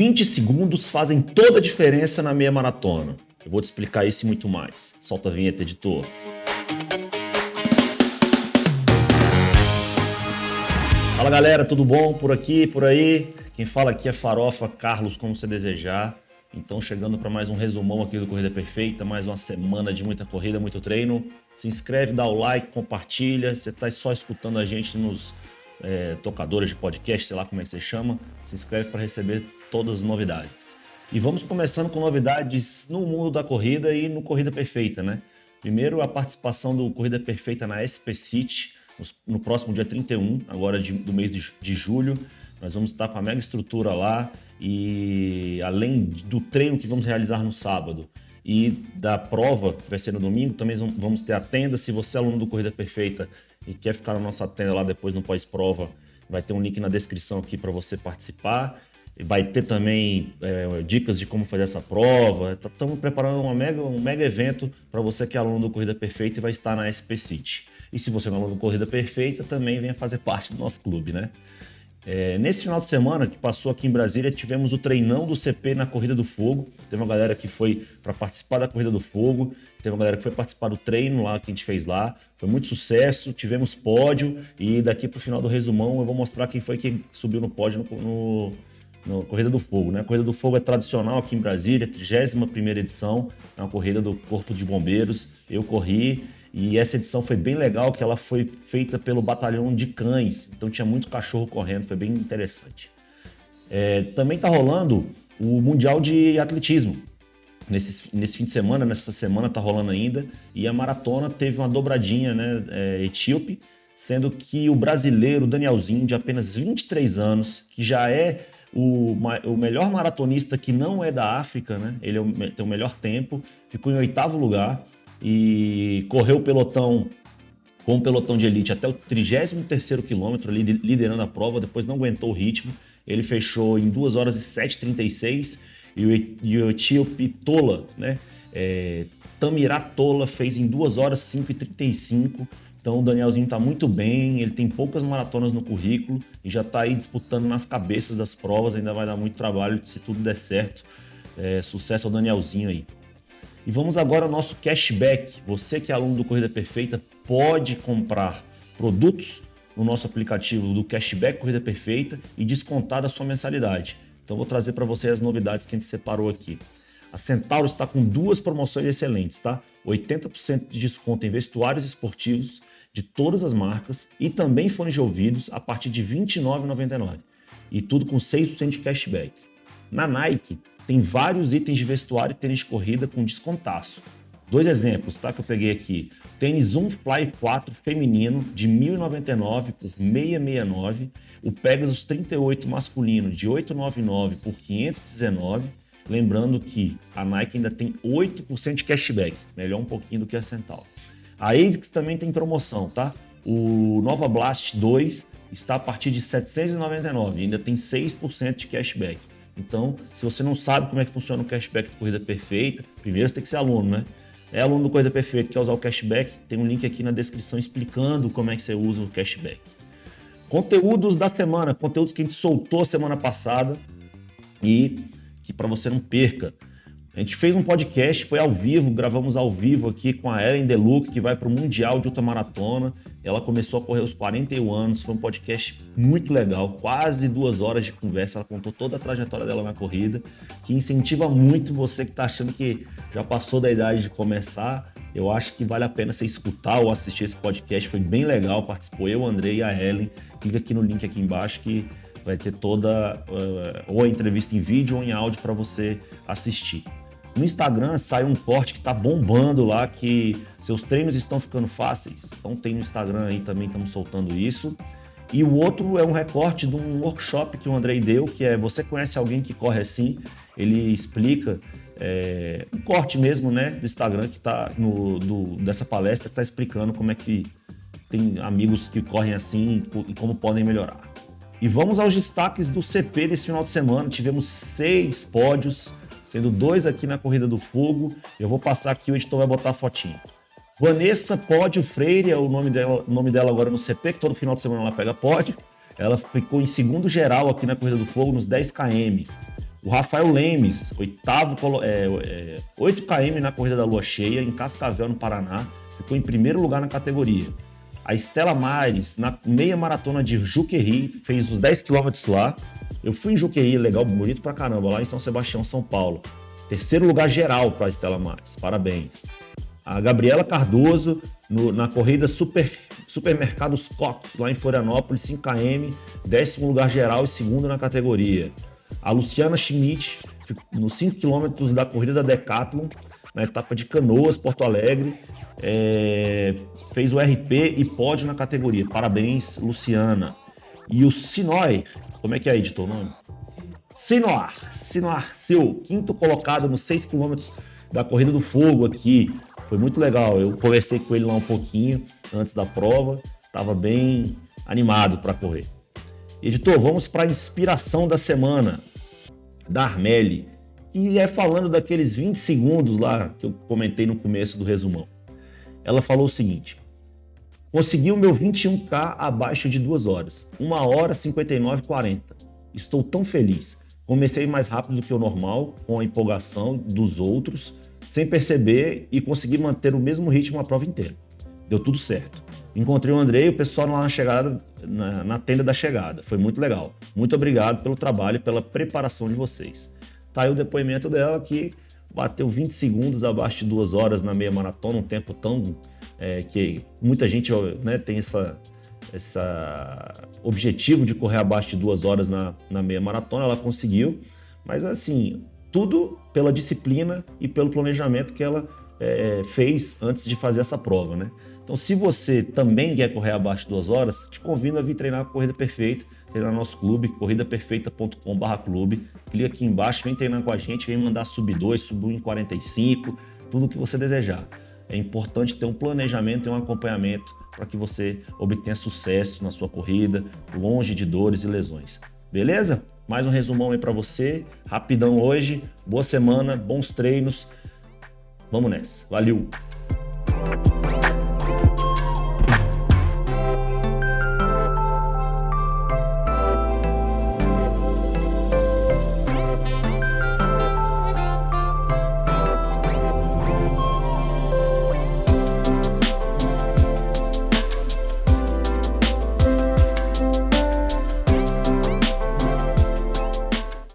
20 segundos fazem toda a diferença na meia maratona. Eu vou te explicar isso e muito mais. Solta a vinheta, editor. Fala galera, tudo bom? Por aqui, por aí? Quem fala aqui é Farofa Carlos, como você desejar. Então, chegando para mais um resumão aqui do Corrida Perfeita, mais uma semana de muita corrida, muito treino. Se inscreve, dá o like, compartilha. Você está só escutando a gente nos é, tocadores de podcast, sei lá como é que você chama. Se inscreve para receber todas as novidades. E vamos começando com novidades no mundo da corrida e no Corrida Perfeita, né? Primeiro, a participação do Corrida Perfeita na SP City, no próximo dia 31, agora de, do mês de, de julho. Nós vamos estar com a mega estrutura lá e além do treino que vamos realizar no sábado e da prova, que vai ser no domingo, também vamos ter a tenda. Se você é aluno do Corrida Perfeita e quer ficar na nossa tenda lá depois no pós-prova, vai ter um link na descrição aqui para você participar. Vai ter também é, dicas de como fazer essa prova. Estamos tá, preparando uma mega, um mega evento para você que é aluno do Corrida Perfeita e vai estar na SP City. E se você não é aluno do Corrida Perfeita, também venha fazer parte do nosso clube, né? É, nesse final de semana que passou aqui em Brasília, tivemos o treinão do CP na Corrida do Fogo. Teve uma galera que foi para participar da Corrida do Fogo, teve uma galera que foi participar do treino lá que a gente fez lá. Foi muito sucesso, tivemos pódio e daqui para o final do resumão eu vou mostrar quem foi que subiu no pódio no, no, no Corrida do Fogo. Né? A Corrida do Fogo é tradicional aqui em Brasília, 31 edição, é uma corrida do Corpo de Bombeiros. Eu corri e essa edição foi bem legal, que ela foi feita pelo batalhão de cães. Então tinha muito cachorro correndo, foi bem interessante. É, também está rolando o Mundial de Atletismo. Nesse, nesse fim de semana, nessa semana está rolando ainda. E a maratona teve uma dobradinha né, é, etíope, sendo que o brasileiro Danielzinho, de apenas 23 anos, que já é o, o melhor maratonista que não é da África, né? Ele é tem o melhor tempo, ficou em oitavo lugar e correu o pelotão com o pelotão de elite até o 33º quilômetro, liderando a prova, depois não aguentou o ritmo, ele fechou em 2 horas e 7,36 e o, e o etíope Tola, né, é, Tamirá Tola fez em 2 horas 5,35 então o Danielzinho está muito bem, ele tem poucas maratonas no currículo e já está aí disputando nas cabeças das provas, ainda vai dar muito trabalho se tudo der certo. É, sucesso ao Danielzinho aí. E vamos agora ao nosso cashback. Você que é aluno do Corrida Perfeita pode comprar produtos no nosso aplicativo do Cashback Corrida Perfeita e descontar da sua mensalidade. Então vou trazer para você as novidades que a gente separou aqui. A Centauro está com duas promoções excelentes, tá? 80% de desconto em vestuários esportivos de todas as marcas e também fones de ouvidos a partir de R$ 29,99. E tudo com 6% de cashback. Na Nike, tem vários itens de vestuário e tênis de corrida com descontaço. Dois exemplos, tá? Que eu peguei aqui. Tênis Zoom Fly 4 feminino de 1.099 por 669. O Pegasus 38 masculino de 899 por 519. Lembrando que a Nike ainda tem 8% de cashback, melhor um pouquinho do que a Centauro. A ASICS também tem promoção, tá? O Nova Blast 2 está a partir de 799, ainda tem 6% de cashback. Então, se você não sabe como é que funciona o cashback do Corrida Perfeita, primeiro você tem que ser aluno, né? É aluno do Corrida Perfeita, quer usar o cashback, tem um link aqui na descrição explicando como é que você usa o cashback. Conteúdos da semana, conteúdos que a gente soltou semana passada e que para você não perca. A gente fez um podcast, foi ao vivo, gravamos ao vivo aqui com a Ellen Deluc, que vai para o Mundial de Ultramaratona. Ela começou a correr aos 41 anos, foi um podcast muito legal, quase duas horas de conversa. Ela contou toda a trajetória dela na corrida, que incentiva muito você que está achando que já passou da idade de começar. Eu acho que vale a pena você escutar ou assistir esse podcast, foi bem legal. Participou eu, o Andrei e a Ellen. Clica aqui no link aqui embaixo que vai ter toda uh, ou a entrevista em vídeo ou em áudio para você assistir. No Instagram sai um corte que tá bombando lá, que seus treinos estão ficando fáceis. Então tem no Instagram aí também, estamos soltando isso. E o outro é um recorte de um workshop que o Andrei deu, que é Você conhece alguém que corre assim? Ele explica é, um corte mesmo, né, do Instagram que tá no, do, dessa palestra que está explicando como é que tem amigos que correm assim e como podem melhorar. E vamos aos destaques do CP desse final de semana. Tivemos seis pódios, sendo dois aqui na Corrida do Fogo. Eu vou passar aqui, o editor vai botar a fotinho. Vanessa Pódio Freire é o nome dela, nome dela agora no CP, que todo final de semana ela pega pódio. Ela ficou em segundo geral aqui na Corrida do Fogo, nos 10 km. O Rafael Lemes, oitavo, é, é, 8 km na corrida da lua cheia, em Cascavel, no Paraná, ficou em primeiro lugar na categoria. A Estela Mares, na meia maratona de Juqueri, fez os 10 km lá. Eu fui em Juqueri, legal, bonito pra caramba, lá em São Sebastião, São Paulo. Terceiro lugar geral para Estela Mares, parabéns. A Gabriela Cardoso, no, na corrida Super, Supermercados Cox, lá em Florianópolis, 5km, décimo lugar geral e segundo na categoria. A Luciana Schmidt, nos 5 km da corrida da Decathlon, na etapa de Canoas, Porto Alegre, é, fez o RP e pódio na categoria. Parabéns, Luciana. E o Sinoi, como é que é, editor, o nome? Sinoar, Sinoar seu quinto colocado nos 6 km da Corrida do Fogo aqui. Foi muito legal. Eu conversei com ele lá um pouquinho antes da prova. Estava bem animado para correr. Editor, vamos para a inspiração da semana da Armelle. E é falando daqueles 20 segundos lá que eu comentei no começo do resumão. Ela falou o seguinte: Consegui o meu 21K abaixo de 2 horas, 1 hora 59,40. Estou tão feliz. Comecei mais rápido do que o normal, com a empolgação dos outros, sem perceber e consegui manter o mesmo ritmo a prova inteira. Deu tudo certo. Encontrei o Andrei e o pessoal lá na chegada, na, na, tenda da chegada. Foi muito legal. Muito obrigado pelo trabalho e pela preparação de vocês. Tá aí o depoimento dela que bateu 20 segundos abaixo de duas horas na meia maratona, um tempo tão é, que muita gente né, tem essa, essa objetivo de correr abaixo de duas horas na, na meia maratona, ela conseguiu, mas assim, tudo pela disciplina e pelo planejamento que ela é, fez antes de fazer essa prova, né? Então, se você também quer correr abaixo de duas horas, te convido a vir treinar a Corrida Perfeita, treinar no nosso clube, corridaperfeita.com.br clube. Clica aqui embaixo, vem treinar com a gente, vem mandar sub 2, sub 1 em 45, tudo o que você desejar. É importante ter um planejamento e um acompanhamento para que você obtenha sucesso na sua corrida, longe de dores e lesões. Beleza? Mais um resumão aí para você, rapidão hoje. Boa semana, bons treinos. Vamos nessa. Valeu!